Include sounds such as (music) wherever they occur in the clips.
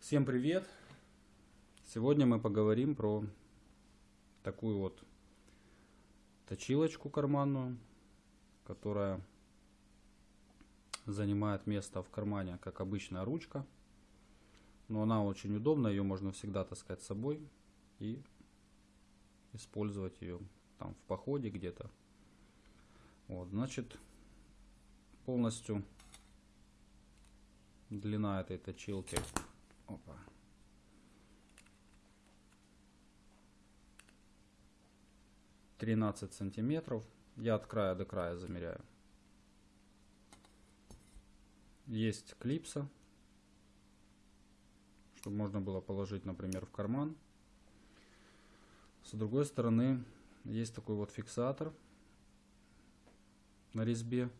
Всем привет! Сегодня мы поговорим про такую вот точилочку карманную, которая занимает место в кармане, как обычная ручка. Но она очень удобна, ее можно всегда таскать с собой и использовать ее там в походе где-то. Вот, значит, полностью длина этой точилки Опа. Тринадцать сантиметров. Я от края до края замеряю. Есть клипса, чтобы можно было положить, например, в карман. С другой стороны есть такой вот фиксатор на резьбе.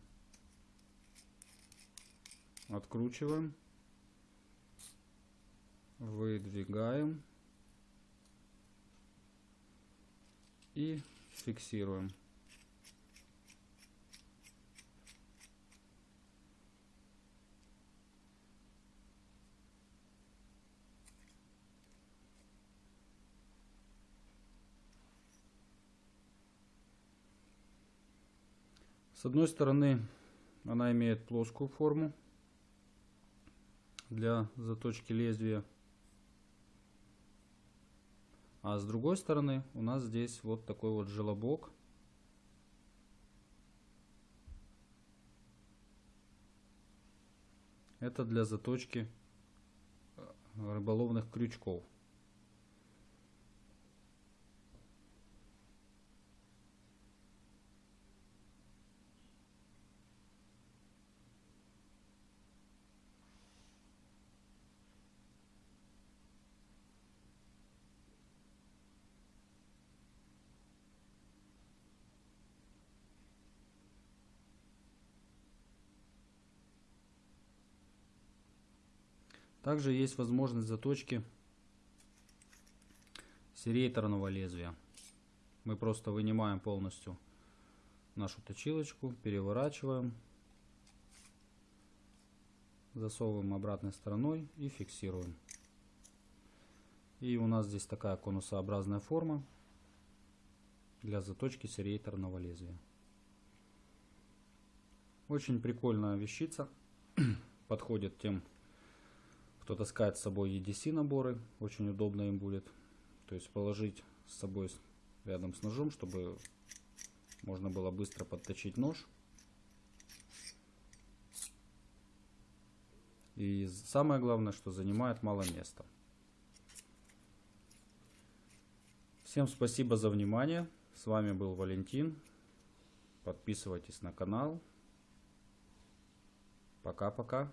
Откручиваем. Выдвигаем. И фиксируем. С одной стороны она имеет плоскую форму для заточки лезвия а с другой стороны у нас здесь вот такой вот желобок. Это для заточки э, рыболовных крючков. Также есть возможность заточки серейторного лезвия. Мы просто вынимаем полностью нашу точилочку, переворачиваем, засовываем обратной стороной и фиксируем. И у нас здесь такая конусообразная форма для заточки серейторного лезвия. Очень прикольная вещица, (clears throat) подходит тем кто таскает с собой EDC наборы, очень удобно им будет. То есть положить с собой рядом с ножом, чтобы можно было быстро подточить нож. И самое главное, что занимает мало места. Всем спасибо за внимание. С вами был Валентин. Подписывайтесь на канал. Пока-пока.